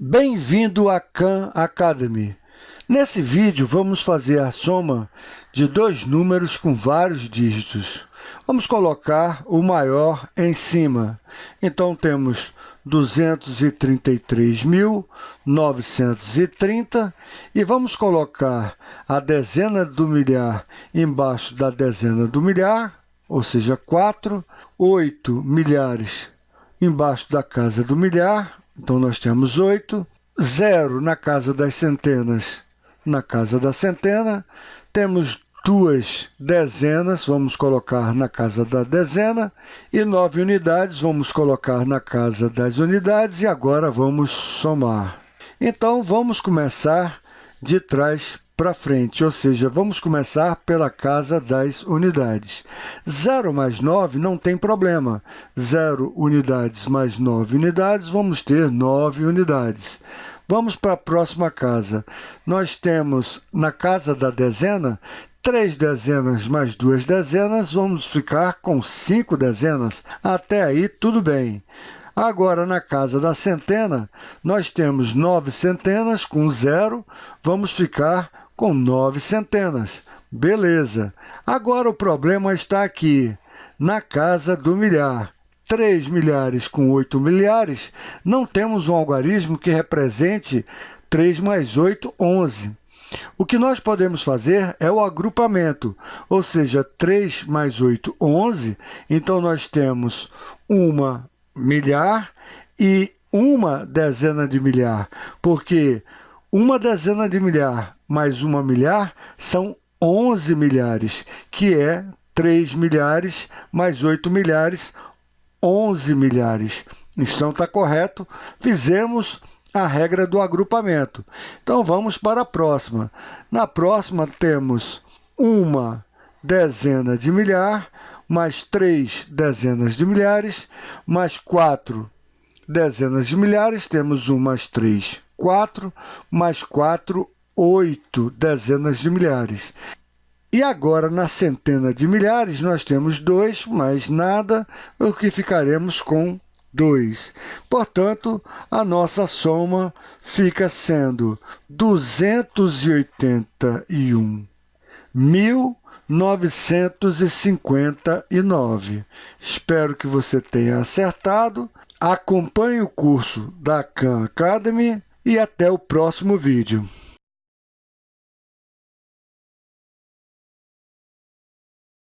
Bem-vindo à Khan Academy. Nesse vídeo vamos fazer a soma de dois números com vários dígitos. Vamos colocar o maior em cima. Então temos 233.930 e vamos colocar a dezena do milhar embaixo da dezena do milhar, ou seja, 4, 8 milhares embaixo da casa do milhar, então, nós temos 8, 0 na casa das centenas, na casa da centena. Temos duas dezenas, vamos colocar na casa da dezena. E 9 unidades, vamos colocar na casa das unidades. E agora vamos somar. Então, vamos começar de trás para frente, ou seja, vamos começar pela casa das unidades. 0 mais 9 não tem problema. 0 unidades mais 9 unidades, vamos ter 9 unidades. Vamos para a próxima casa. Nós temos, na casa da dezena, 3 dezenas mais 2 dezenas, vamos ficar com 5 dezenas. Até aí, tudo bem. Agora, na casa da centena, nós temos 9 centenas com zero, vamos ficar com nove centenas. Beleza. Agora o problema está aqui, na casa do milhar. 3 milhares com 8 milhares, não temos um algarismo que represente 3 mais 8, 11. O que nós podemos fazer é o agrupamento, ou seja, 3 mais 8, 11. Então, nós temos uma milhar e uma dezena de milhar, porque uma dezena de milhar mais uma milhar são 11 milhares, que é 3 milhares mais 8 milhares, 11 milhares. Então, está correto. Fizemos a regra do agrupamento. Então, vamos para a próxima. Na próxima, temos uma dezena de milhar, mais três dezenas de milhares, mais quatro dezenas de milhares, temos 1 mais 3, 4, mais 4, 8 dezenas de milhares. E agora, na centena de milhares, nós temos 2 mais nada, o que ficaremos com 2. Portanto, a nossa soma fica sendo 281.959. Espero que você tenha acertado. Acompanhe o curso da Khan Academy e até o próximo vídeo.